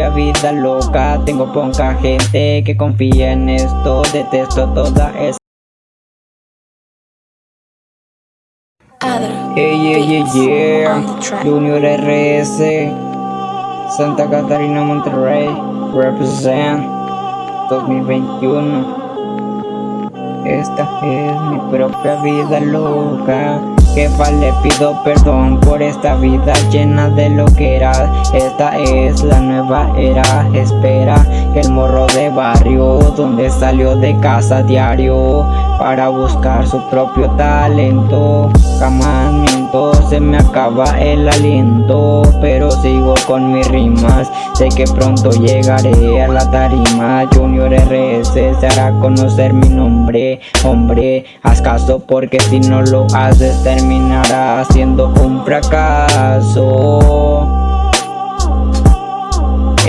propia vida loca. Tengo poca gente que confía en esto. Detesto toda esa yeah, yeah, yeah. Junior RS Santa Catarina Monterrey. Represent 2021 Esta es mi propia vida loca Le pido perdón por esta vida llena de lo que era. Esta es la nueva era. Espera el morro de barrio Donde salió de casa diario Para buscar su propio talento. Jamás miento, se me acaba el aliento Pero sigo con mis rimas. Sé que pronto llegaré a la tarima Junior Se hará conocer mi nombre Hombre, haz caso porque si no lo haces terminará siendo un fracaso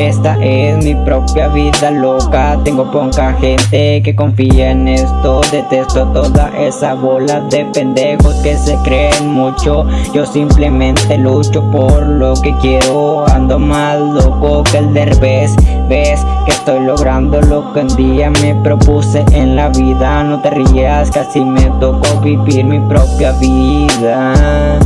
esta es mi propia vida loca. Tengo poca gente que confía en esto. Detesto toda esa bola de pendejos que se creen mucho. Yo simplemente lucho por lo que quiero. Ando más loco que el derbez Ves que estoy logrando lo que un día me propuse en la vida. No te rías, casi me tocó vivir mi propia vida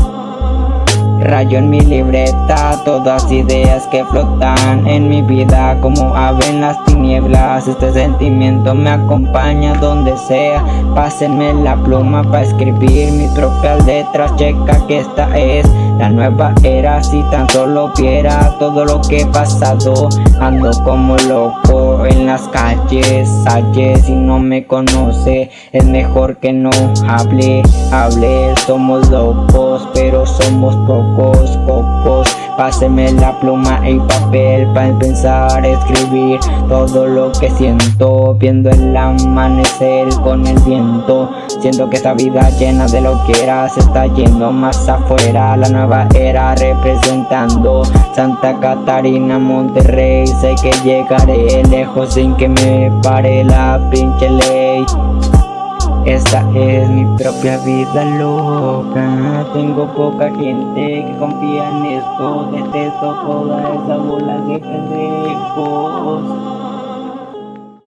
Rayo en mi libreta, todas ideas que flotan en mi vida como ave en las tinieblas. Este sentimiento me acompaña donde sea. Pásenme la pluma para escribir mis propias letras Checa que esta es la nueva era Si tan solo viera todo lo que he pasado. Ando como loco en las calles Ayer si no me conoce. Es mejor que no hable Hable, somos locos pero somos pocos pocos, pocos Páseme la pluma y papel para pensar, escribir todo lo que siento. Viendo el amanecer con el viento Siento que esta vida llena de lo que era se está yendo más afuera. La nueva era representando Santa Catarina, Monterrey. Sé que llegaré lejos sin que me pare la pinche ley. Esta es mi propia vida loca Tengo poca gente que confía en esto. Detesto toda esa bola de pendejos